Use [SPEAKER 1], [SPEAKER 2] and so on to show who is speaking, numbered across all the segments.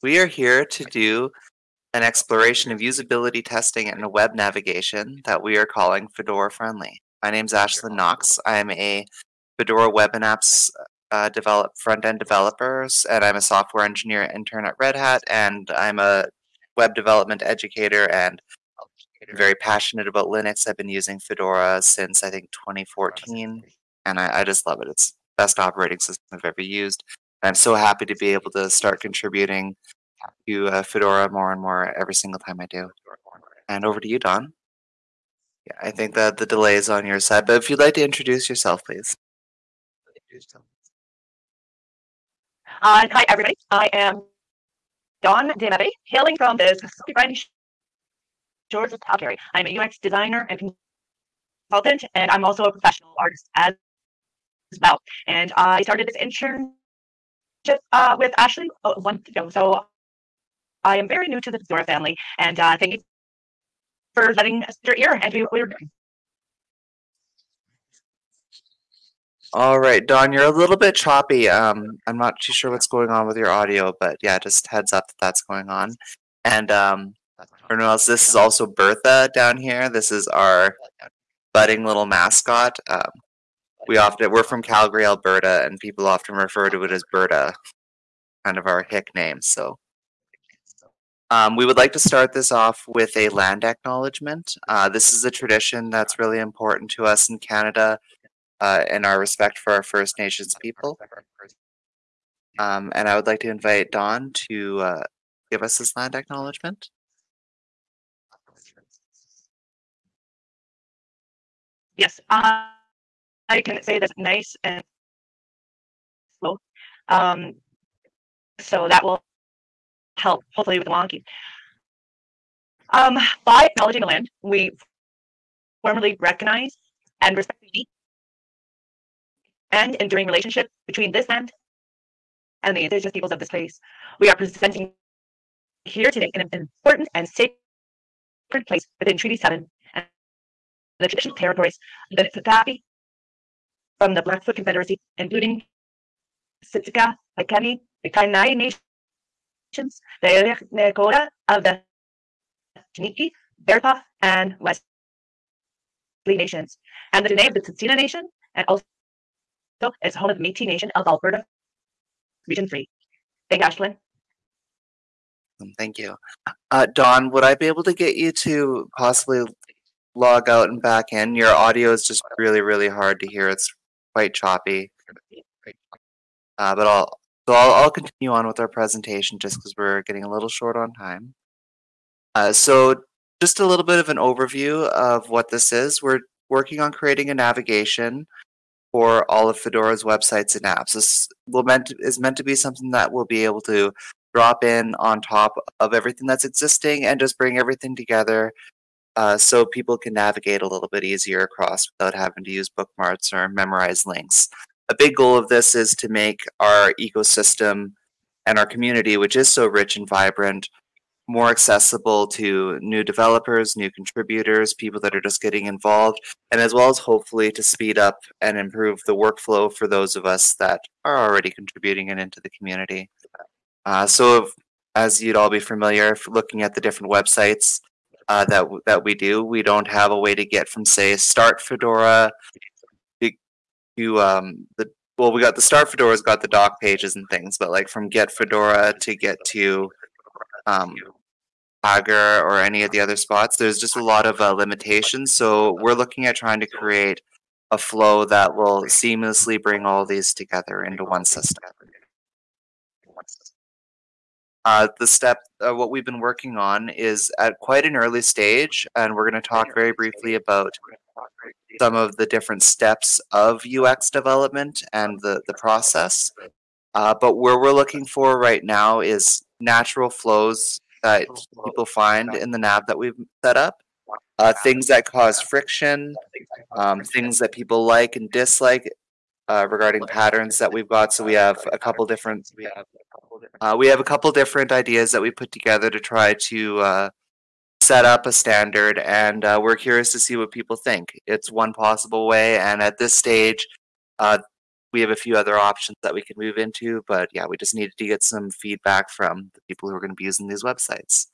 [SPEAKER 1] We are here to do an exploration of usability testing and a web navigation that we are calling Fedora Friendly. My name is Ashlyn Knox. I am a Fedora web and apps uh, develop front-end developers, and I'm a software engineer intern at Red Hat, and I'm a web development educator and very passionate about Linux. I've been using Fedora since I think 2014, and I, I just love it. It's the best operating system I've ever used. I'm so happy to be able to start contributing to uh, Fedora more and more every single time I do. And over to you, Don. Yeah, I think that the delay is on your side, but if you'd like to introduce yourself, please.
[SPEAKER 2] Uh, hi, everybody. I am Don DeMebe, hailing from the Mississippi Shores of Calgary. I'm a UX designer and consultant, and I'm also a professional artist as well. And I started this internship uh, with Ashley month ago. So I am very new to the Fedora family, and uh, thank you for letting us your ear and do what we were doing.
[SPEAKER 1] All right, Don, you're a little bit choppy. Um, I'm not too sure what's going on with your audio, but yeah, just heads up that that's going on. And um, anyone else, this is also Bertha down here. This is our budding little mascot. Um, we often we're from Calgary, Alberta, and people often refer to it as Berta, kind of our hick name. So um, we would like to start this off with a land acknowledgement. Uh, this is a tradition that's really important to us in Canada uh, and our respect for our First Nations people. Um, and I would like to invite Don to uh, give us this land acknowledgement.
[SPEAKER 2] Yes, uh, I can say this nice and slow. Um, so that will help, hopefully, with the wonky. Um, by acknowledging the land, we formally recognize and respect the and enduring relationship between this land and the indigenous peoples of this place. We are presenting here today in an important and sacred place within Treaty 7 and the traditional territories the Niitsitapi from the Blackfoot Confederacy, including Siksika, Piikani, the Kainai nations, the Nakota of the Chiniki, Bearspaw, and Wesley nations, and the Dene of the Tsuut'ina Nation, and also it's home of the Métis Nation of Alberta, Region 3. Thank you, Ashlyn.
[SPEAKER 1] Um, thank you. Uh, Don, would I be able to get you to possibly log out and back in? Your audio is just really, really hard to hear. It's quite choppy. Uh, but I'll so I'll, I'll continue on with our presentation just because we're getting a little short on time. Uh, so just a little bit of an overview of what this is. We're working on creating a navigation for all of Fedora's websites and apps. This will meant is meant to be something that will be able to drop in on top of everything that's existing and just bring everything together uh, so people can navigate a little bit easier across without having to use bookmarks or memorize links. A big goal of this is to make our ecosystem and our community, which is so rich and vibrant, more accessible to new developers, new contributors, people that are just getting involved, and as well as hopefully to speed up and improve the workflow for those of us that are already contributing and into the community. Uh, so, if, as you'd all be familiar, looking at the different websites uh, that that we do, we don't have a way to get from say Start Fedora to, um, the well, we got the Start Fedora's got the doc pages and things, but like from Get Fedora to get to um, Pagure or any of the other spots. There's just a lot of uh, limitations. So we're looking at trying to create a flow that will seamlessly bring all these together into one system. Uh, the step, uh, what we've been working on is at quite an early stage, and we're going to talk very briefly about some of the different steps of UX development and the, the process. Uh, but where we're looking for right now is natural flows that people find in the nav that we've set up. Uh, things that cause friction, um, things that people like and dislike uh, regarding patterns that we've got. So we have a couple different. Uh, we have a couple different ideas that we put together to try to uh, set up a standard, and uh, we're curious to see what people think. It's one possible way, and at this stage, uh, we have a few other options that we can move into, but yeah, we just needed to get some feedback from the people who are going to be using these websites.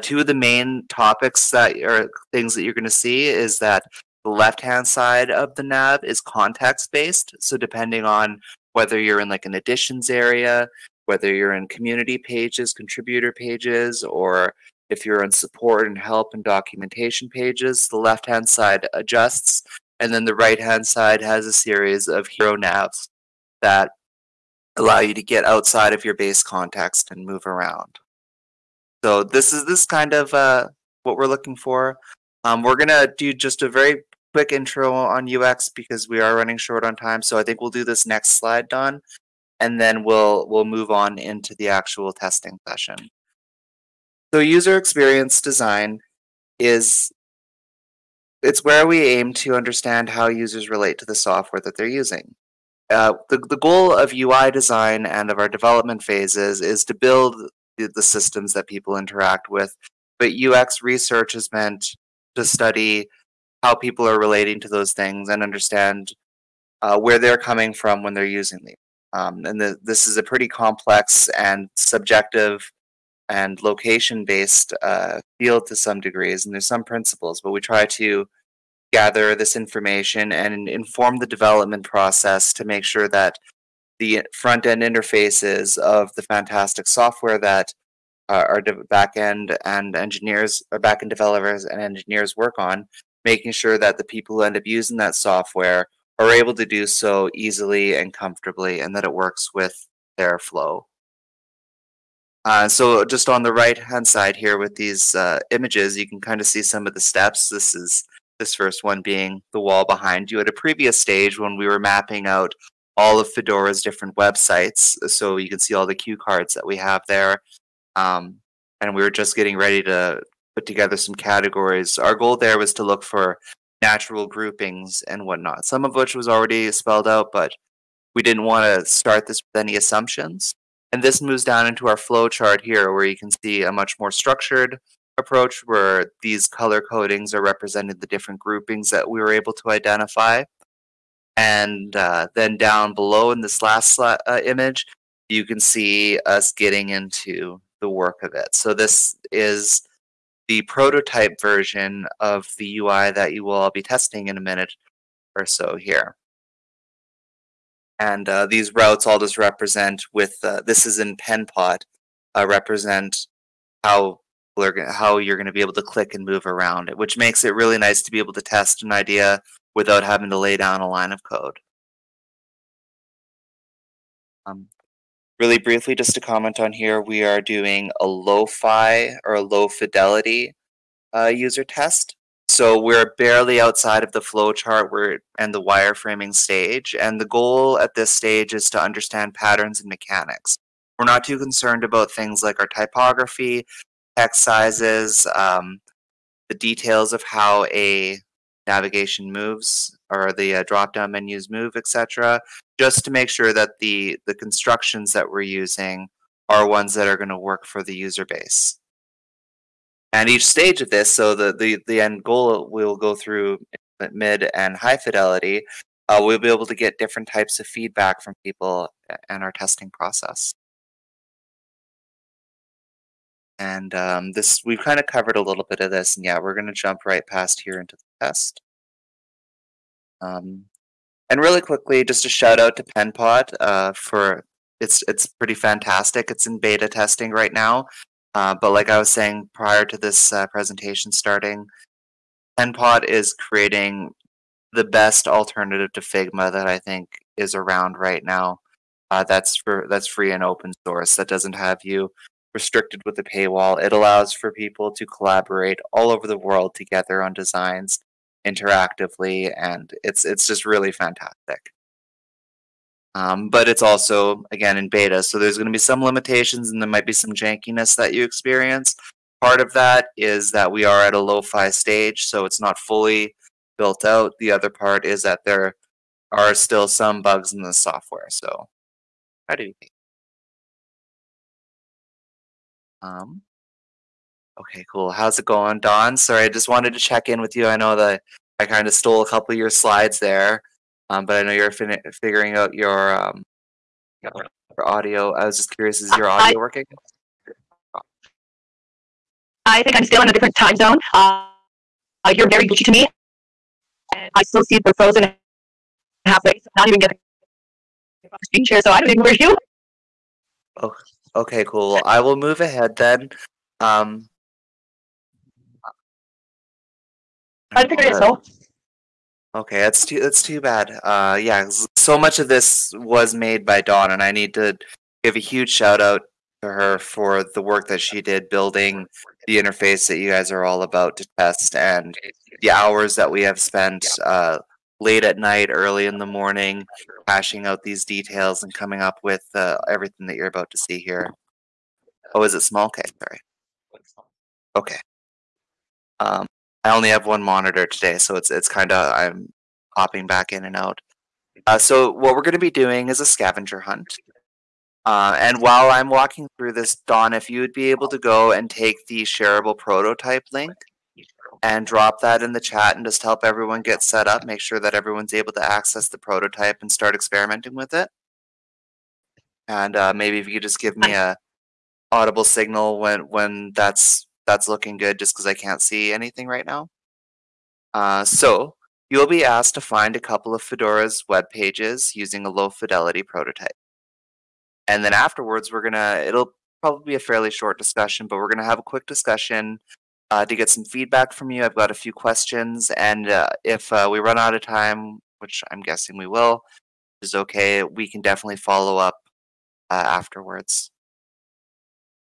[SPEAKER 1] Two of the main topics that are things that you're going to see is that the left-hand side of the nav is context-based. So depending on whether you're in like an editions area, whether you're in community pages, contributor pages, or if you're in support and help and documentation pages, the left-hand side adjusts, and then the right-hand side has a series of hero navs that allow you to get outside of your base context and move around. So this is this kind of uh, what we're looking for. Um, we're gonna do just a very quick intro on UX because we are running short on time. So I think we'll do this next slide, Don, and then we'll we'll move on into the actual testing session. So user experience design is it's where we aim to understand how users relate to the software that they're using. Uh, the, the goal of UI design and of our development phases is to build the, the systems that people interact with. But UX research is meant to study how people are relating to those things and understand uh, where they're coming from when they're using them. Um, and the, this is a pretty complex and subjective and location based uh, field to some degrees, and there's some principles, but we try to gather this information and inform the development process to make sure that the front end interfaces of the fantastic software that uh, our back end and engineers or back end developers and engineers work on, making sure that the people who end up using that software are able to do so easily and comfortably and that it works with their flow. Uh, so just on the right hand side here with these uh, images, you can kind of see some of the steps. This is this first one being the wall behind you at a previous stage when we were mapping out all of Fedora's different websites. So you can see all the cue cards that we have there. Um, and we were just getting ready to put together some categories. Our goal there was to look for natural groupings and whatnot, some of which was already spelled out, but we didn't want to start this with any assumptions. And this moves down into our flow chart here, where you can see a much more structured approach where these color codings are representing the different groupings that we were able to identify. And uh, then down below in this last uh, image, you can see us getting into the work of it. So this is the prototype version of the UI that you will all be testing in a minute or so here. And uh, these routes all just represent with, uh, this is in PenPot, uh, represent how how you're going to be able to click and move around it, which makes it really nice to be able to test an idea without having to lay down a line of code. Um, really briefly, just to comment on here, we are doing a lo-fi or a low fidelity uh, user test. So we're barely outside of the flowchart we're, and the wireframing stage. And the goal at this stage is to understand patterns and mechanics. We're not too concerned about things like our typography, text sizes, um, the details of how a navigation moves or the uh, drop-down menus move, etc. Just to make sure that the the constructions that we're using are ones that are going to work for the user base. And each stage of this, so the the, the end goal we'll go through mid and high fidelity, uh, we'll be able to get different types of feedback from people and our testing process. And um, this we've kind of covered a little bit of this, and yeah, we're going to jump right past here into the test. Um, and really quickly, just a shout out to PenPot uh, for it's it's pretty fantastic. It's in beta testing right now, uh, but like I was saying prior to this uh, presentation starting, PenPot is creating the best alternative to Figma that I think is around right now. Uh, that's for that's free and open source. That doesn't have you restricted with a paywall. It allows for people to collaborate all over the world together on designs interactively, and it's it's just really fantastic. Um, but it's also again in beta, so there's going to be some limitations, and there might be some jankiness that you experience. Part of that is that we are at a lo-fi stage, so it's not fully built out. The other part is that there are still some bugs in the software. So, how do you think? Um, Okay, cool. How's it going, Don? Sorry, I just wanted to check in with you. I know that I kind of stole a couple of your slides there. Um, but I know you're fin- figuring out your um, your audio. I was just curious, is your audio working?
[SPEAKER 2] I think I'm still in a different time zone. Uh, you're very glitchy to me. And I still see the frozen halfway, so not even getting the screen share, so I don't even where you.
[SPEAKER 1] Oh, okay, cool. I will move ahead then. Um,
[SPEAKER 2] I figured it.
[SPEAKER 1] Okay, that's too that's too bad. Uh, yeah, so much of this was made by Dawn, and I need to give a huge shout out to her for the work that she did building the interface that you guys are all about to test, and the hours that we have spent uh, late at night, early in the morning, hashing out these details and coming up with uh, everything that you're about to see here. Oh, is it small? Okay, sorry. Okay. Um, I only have one monitor today, so it's it's kind of I'm hopping back in and out. Uh, so what we're going to be doing is a scavenger hunt. Uh, and while I'm walking through this, Dawn, if you would be able to go and take the shareable prototype link and drop that in the chat and just help everyone get set up, make sure that everyone's able to access the prototype and start experimenting with it. And uh, maybe if you could just give me a audible signal when when that's that's looking good, just because I can't see anything right now. Uh, so you'll be asked to find a couple of Fedora's web pages using a low fidelity prototype. And then afterwards, we're gonna it'll probably be a fairly short discussion, but we're gonna have a quick discussion uh, to get some feedback from you. I've got a few questions, and uh, if uh, we run out of time, which I'm guessing we will, is okay. We can definitely follow up uh, afterwards.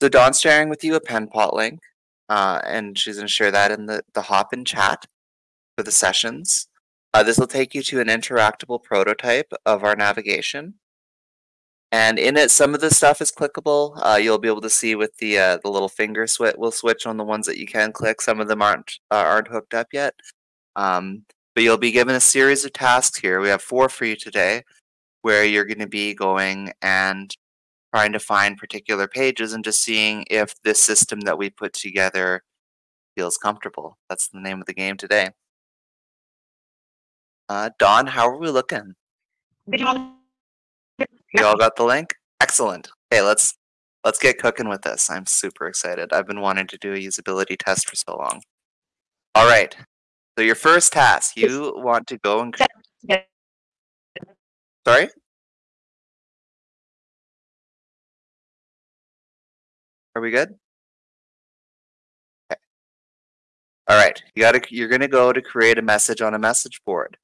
[SPEAKER 1] So Don's sharing with you a penpot link, uh, and she's going to share that in the the Hopin chat for the sessions. Uh, this will take you to an interactable prototype of our navigation. And in it, some of the stuff is clickable. Uh, you'll be able to see with the uh, the little finger switch. We'll switch on the ones that you can click. Some of them aren't uh, aren't hooked up yet. Um, but you'll be given a series of tasks here. We have four for you today, where you're going to be going and trying to find particular pages and just seeing if this system that we put together feels comfortable. That's the name of the game today. Uh, Dawn, how are we looking?
[SPEAKER 2] You all-
[SPEAKER 1] got the link? Excellent. Okay, let's let's get cooking with this. I'm super excited. I've been wanting to do a usability test for so long. All right. So your first task, you want to go and sorry? Are we good? Okay. All right. You got to you're going to go to create a message on a message board.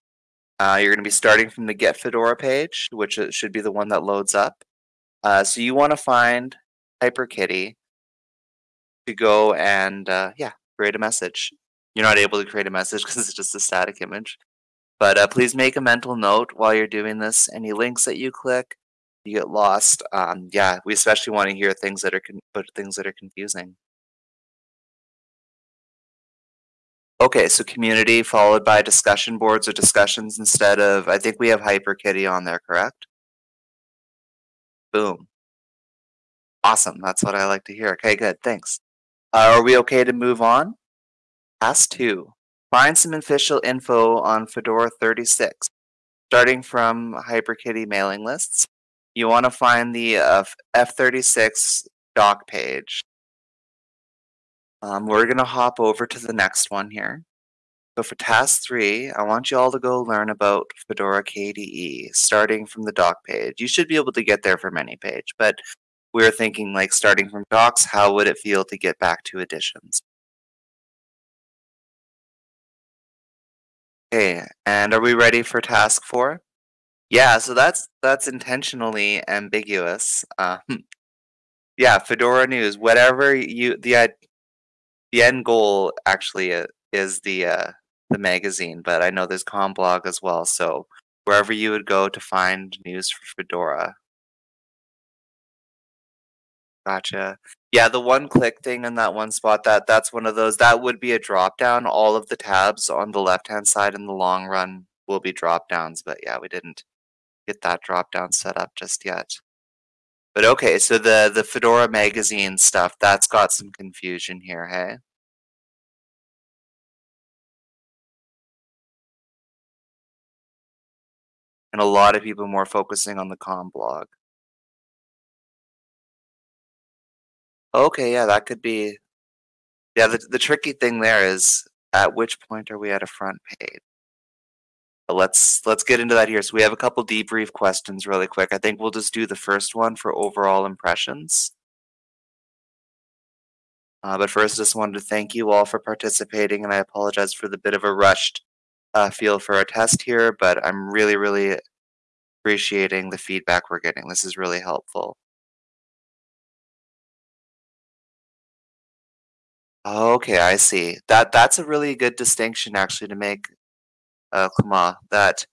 [SPEAKER 1] Uh, you're going to be starting from the Get Fedora page, which should be the one that loads up. Uh, so you want to find HyperKitty to go and uh, yeah, create a message. You're not able to create a message because it's just a static image. But uh, please make a mental note while you're doing this. Any links that you click, you get lost. Um, yeah, we especially want to hear things that are con- things that are confusing. Okay, so community followed by discussion boards or discussions instead of. I think we have HyperKitty on there, correct? Boom. Awesome. That's what I like to hear. Okay, good. Thanks. Uh, are we okay to move on? Task two. Find some official info on Fedora 36. Starting from HyperKitty mailing lists, you want to find the uh, F36 doc page. Um, we're going to hop over to the next one here. So for task three, I want you all to go learn about Fedora KDE, starting from the doc page. You should be able to get there from any page, but we are thinking like starting from docs, how would it feel to get back to editions? Okay, and are we ready for task four? Yeah, so that's that's intentionally ambiguous. Um, yeah, Fedora News, whatever you the the end goal actually is the uh, the magazine, but I know there's CommBlog as well. So wherever you would go to find news for Fedora. Gotcha. Yeah, the one click thing in that one spot that that's one of those that would be a drop down. All of the tabs on the left hand side in the long run will be drop downs, but yeah, we didn't get that drop down set up just yet. But okay, so the the Fedora magazine stuff that's got some confusion here, hey? and a lot of people more focusing on the com blog. Okay, yeah, that could be. Yeah, the, the tricky thing there is at which point are we at a front page? But let's let's get into that here. So we have a couple debrief questions really quick. I think we'll just do the first one for overall impressions. Uh, but first, just wanted to thank you all for participating, and I apologize for the bit of a rushed uh, feel for our test here, but I'm really, really appreciating the feedback we're getting. This is really helpful. Okay, I see. That that's a really good distinction actually to make, uh, Clement, that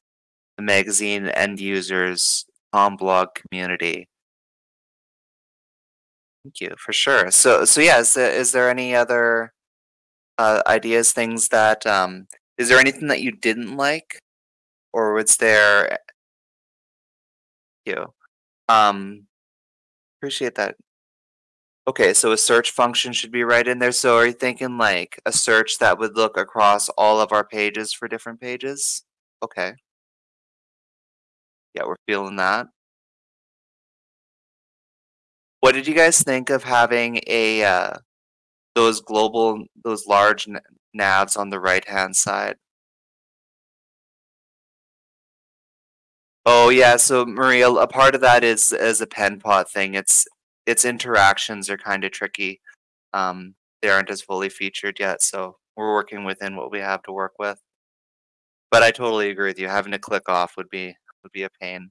[SPEAKER 1] the magazine end users com blog community. Thank you for sure. So so yeah, is there, is there any other uh, ideas, things that um, is there anything that you didn't like, or was there? You um, appreciate that. Okay, so a search function should be right in there. So are you thinking like a search that would look across all of our pages for different pages? Okay. Yeah, we're feeling that. What did you guys think of having a uh, those global, those large navs on the right hand side? Oh yeah, so Maria, a part of that is is a pen pot thing. It's its interactions are kind of tricky. Um, they aren't as fully featured yet, so we're working within what we have to work with. But I totally agree with you. Having to click off would be would be a pain.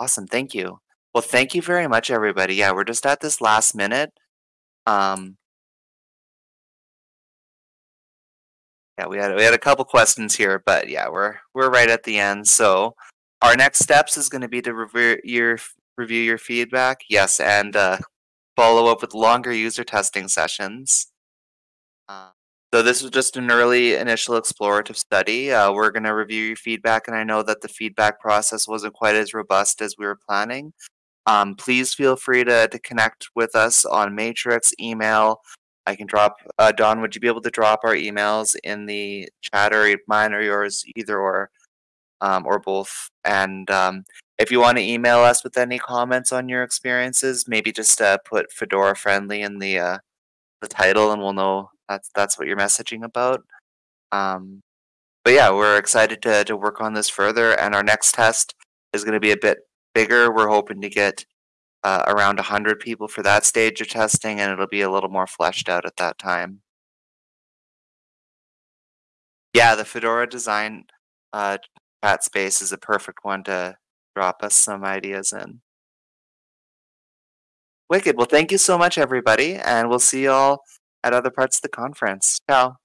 [SPEAKER 1] Awesome, thank you. Well, thank you very much, everybody. Yeah, we're just at this last minute. Um, yeah, we had we had a couple questions here, but yeah, we're we're right at the end. So our next steps is going to be to review your review your feedback. Yes, and uh, follow up with longer user testing sessions. Uh, so this was just an early initial explorative study. Uh, we're going to review your feedback, and I know that the feedback process wasn't quite as robust as we were planning. Um, please feel free to, to connect with us on Matrix, email. I can drop, uh, Don, would you be able to drop our emails in the chat or mine or yours, either or, um, or both? And um, if you want to email us with any comments on your experiences, maybe just uh, put Fedora friendly in the uh, the title, and we'll know that's that's what you're messaging about. Um, but yeah, we're excited to to work on this further, and our next test is going to be a bit bigger. We're hoping to get uh, around 100 people for that stage of testing, and it'll be a little more fleshed out at that time. Yeah, the Fedora design uh, chat space is a perfect one to drop us some ideas in. Wicked. Well, thank you so much, everybody, and we'll see you all at other parts of the conference. Ciao.